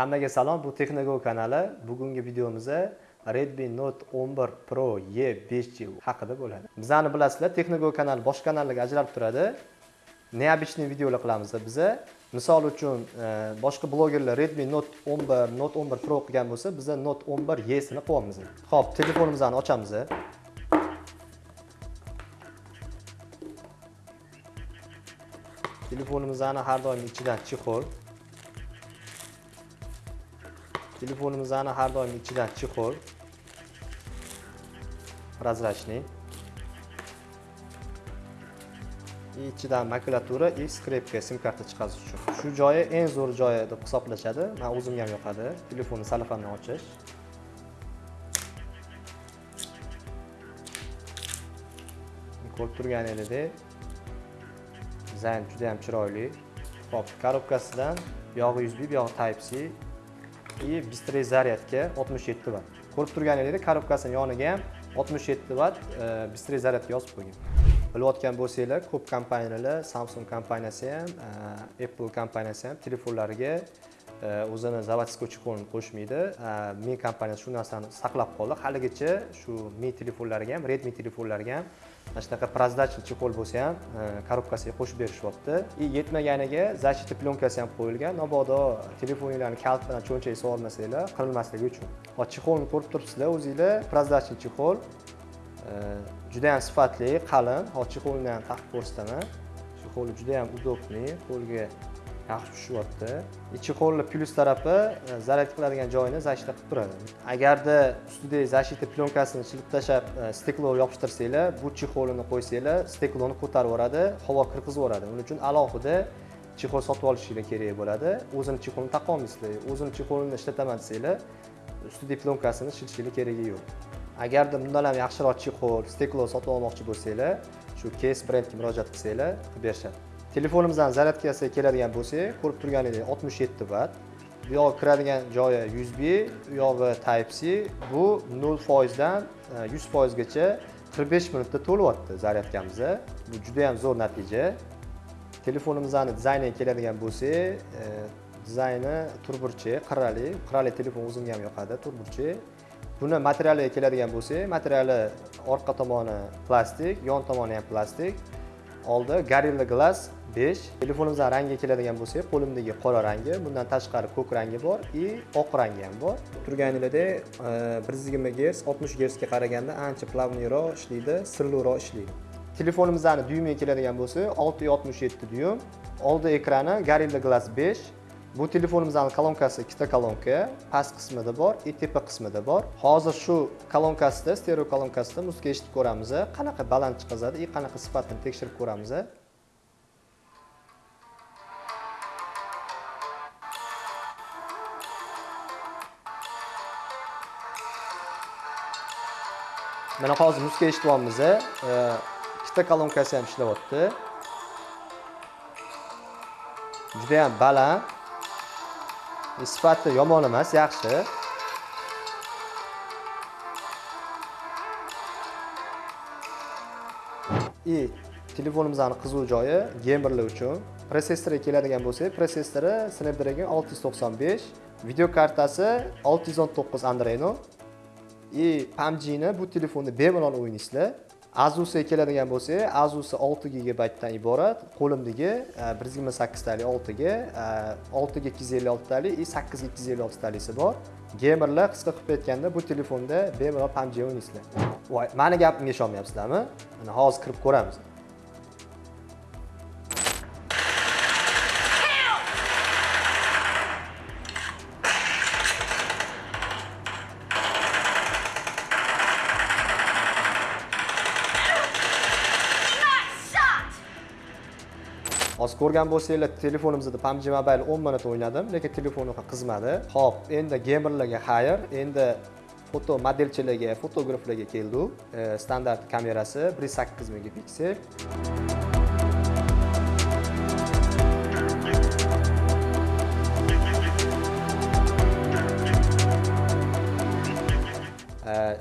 Hammaga salom, bu Texnogo kanali. Bugungi videomizda Redmi Note 11 Pro E5G haqida bo'ladi. Bizani bilasizlar, Texnogo kanali boshqa kanallarga ajralib turadi. Neobычный videolar qilamiz biza. Misol uchun e, boshqa blogerlar Redmi Note 11, Note 11 Pro qilgan bo'lsa, biza Note 11 E sini qilyapmiz. Xo'p, telefonimizni ochamiz. Telefonimizni har doim ichidan chexol telefonimizni har doim ichidan chexol razrashni ichidan makulatura и skrepka sim karta chiqarish uchun. Shu joyi eng zo'r joyi deb hisoblashadi. Man o'zimga ham yoqadi. Telefonni salafandan ochish. Ko'rib turganingizdek dizayn juda ham chiroyli. Hop korobkasidan buyog'i usb buyog'i type c и быстрый zaryadga 67 vatt ko'rib turganingizdek korobkasini yoniga ham 67 vatt быстрый zaryadga yozib qo'ygan bilayotgan bo'lsanglar ko'p kompaniyalar samsung kompaniyasi ham e, apple kompaniyasi ham telefonlariga Э, o'zini заводской чехолini qo'shmaydi. Э, mi kompaniyasi shu narsani saqlab qoldi. Haligacha shu mi telefonlariga ham redmi telefonlariga ham mana shunaqa прозрачный chexol bo'lsa ham э, korobkasiga qo'shib berishyapti. И yetmaganiga защита plyоnkasi ham qo'yilgan. Mabodo telefoninglarni kalit bilan cho'nchak solmasanglar qirilmasligi uchun. Hozir chexolni ko'rib turibsizlar o'zinglar. Прозрачный chexol juda ham sifatli qalin. Hozir chexolni ham taqib ko'rsataman chexoli juda ham удобный qo'lga yaxshi tushyapti chexolni plyus tarafi e, zaryad qiladigan joyini защита qilib turadi. Agarda ustidagi защита plyonkasini chilib tashlab e, steklo yopishtirsanglar bu chexolini qo'ysanglar stekloni ko'tarib yuboradi havo kirgizib yuboradi. Uning uchun alohida chexol sotib olishinglar kerak bo'ladi. O'zini chexolini taqa olmaysizlar o'zini chexolini ishlataman desanglar ustidagi plyonkasini shilishinglar keragi yo'q. Agarda bundan ham yaxshiroq chexol steklo sotib olmoqchi bo'lsanglar shu case brendga murojaat qilsanglar qilib berishadi telefonimizdan zaryadkasiga keladigan bo'lsak ko'rib turganingizdek 67 vatt bu yog'i kiradigan joyi usb u yog'i type c. Bu 0 foizdan e, 100 foizgacha 45 minutda to'lyapti zaryadkamiz bu juda ham zo'r natija. Telefonimizni dizayniga keladigan bo'lsak e, dizayni turburchi qirrali qirrali telefon o'zimga ham yoqadi turburchi. Buni materialiga keladigan bo'lsak materiali orqa tomoni plastik yon tomoni ham plastik. Oldi gorilla glass 5 telefonimizdan rangiga keladigan bo'lsak qo'limdagi qora rangi bundan tashqari ko'k rangi bor и oq rangi ham bor. Turganinglardek bir yuz yigirma gerts oltmish gertsga qaraganda ancha plavniyroq ishlaydi sirliroq ishlaydi. Telefonimizni dyumiga keladigan bo'lsak olti oltmish yetti dyum oldi ekrani gorilla glass 5 bu telefonimizni kolonkasi ikkita kolonka past qismida bor и tepa qismida bor. Hozir shu kolonkasida stereo kolonkasida muzika eshitib ko'ramiz qanaqa baland chiqazadi и qanaqa sifatini tekshirib ko'ramiz mana hozir muzika eshityapmiz ikkita kolonkasi ham ishlayapti juda ham baland. Sifati yomon emas yaxshi. И telefonimizni qiziq joyi gamerlar uchun. Protsessori keladigan bo'lsak protsessori snapdragon 695 video kartasi 619 adreno и pubgni bu telefonda bemalol o'ynaysizlar asusga keladigan bo'lsak asus 6 gigabaytdan iborat qo'limdagi 128 talik 6 ga 6 256 talik и 8 256 talisi bor. Gamerlar qisqa qilib aytganda bu telefonda bemalol pubg o'ynaysizlar voy mani gapimga ishonmayapsizlarmi? Mana hozir kirib ko'ramiz. Hozir ko'rgan bo'lsanglar telefonimizda PUBG Mobile 10 minut o'ynadim, lekin telefonim qizmadi. Xo'p, endi gamerlarga xayr, endi foto modelchilarga, fotograflarga keldi. E, standart kamerasi 1.8 megapiksel.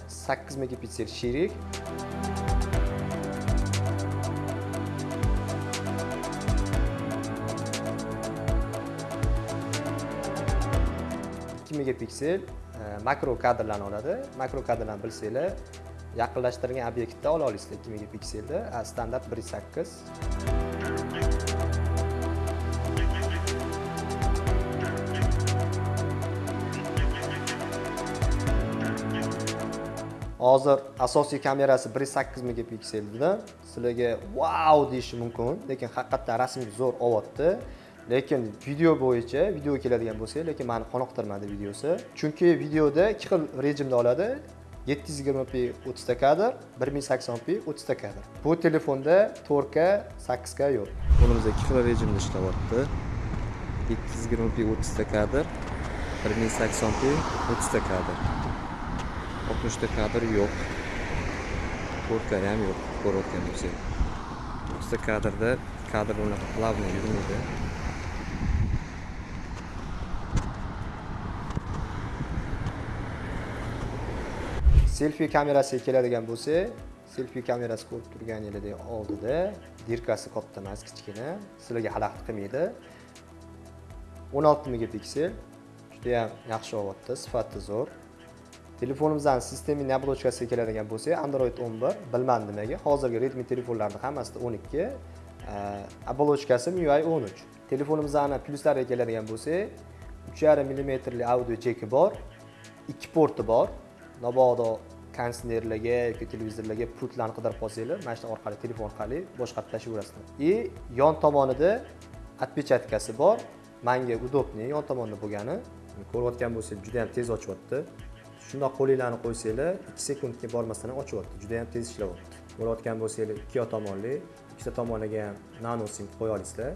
sakkiz megapiksel e, shirik 2 megapiksel makro kadrlarni oladi. Makro kadrlarni bilsanglar yaqinlashtirilgan obyektda ola olasizlar 2 megapikselda standart 1.8 hozir asosiy kamerasi 1.8 megapikselda sizlarga wow deyishi mumkin lekin haqiqatdan rasmga zo'r olyapti lekin video bo'yicha video keladigan bo'lsak lekin mani qoniqtirmadi videosi chunki videoda ikki xil rejimda oladi 720p 30 ta kadr 1080p 30 ta kadr bu telefonda 4k 8k yo'q qo'limizda ikki xil rejimda ishlayapti. 720p 30 ta kadr, 1080p 30 ta kadr. 60 ta kadr yo'q. 4K ham yo'q, ko'rayotgan bo'lsangiz 30 ta kadrda kadr unaqa плавно yurmaydi. Selfi kamerasiga keladigan bo'lsa selfi kamerasi ko'rib turganingizdek oldida. Dirkasi katta emas kichkina. Sizlarga xalaqit qilmaydi. 16 megapiksel judayam yaxshi olyapti sifati zo'r. Telefonimizdan sistemiy оболочкasiga keladigan bo'lsak android 11 bilmadim nimaga. Hozirgi redmi telefonlarni hammasida e, 12 оболочкasi MIUI 13 telefonimizni plyuslariga keladigan bo'lsak 3,5 mmli audio jeki bor 2 porti bor. Mabodo kondisionerlarga yoki televizorlarga pultlarni qidirib qolsanglar mana shu orqali telefon orqali boshqarib tashlayverasizlar. И yon tomonida отпечаткasi bor. Manga удобный yon tomonda bo'lgani. Ko'rayotgan bo'lsangiz juda yam tez ochyapti shundoq qo'linglarni qo'ysanglar ikki sekundga bormasdan ham ochyapti juda yam tez ishlayapti. Ko'rayotgan bo'lsanglar ikki tomonli ikkita tomoniga ham nano sim qo'ya olasizlar.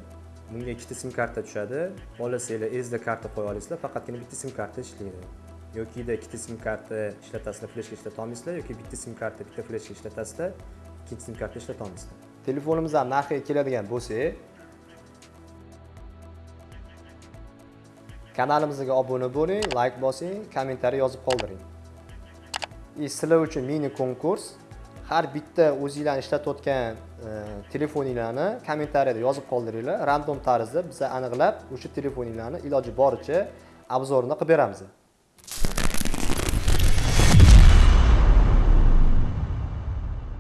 Bunga ikkita sim karta tushadi. Xohlasanglar sd karta qo'ya olasizlar. Faqatgina bitta sim karta ishlaydi. Yokida ikkita sim karta ishlatasizlar fleshka ishlata yoki bitta sim karta bitta fleshka ishlatasizlar ikkinchi sim karta ishlata Telefonimizga narxiga keladigan bo'lsak kanalimizga obuna bo'ling layk bosing kommentariy yozib qoldiring. И sizlar uchun mini konkurs har bitta o'zinglarni ishlatayotgan e, telefoninglarni kommentariyada yozib qoldiringlar. Random tarzda biza aniqlab o'sha telefoninglarni iloji boricha obzorini qilib beramiz.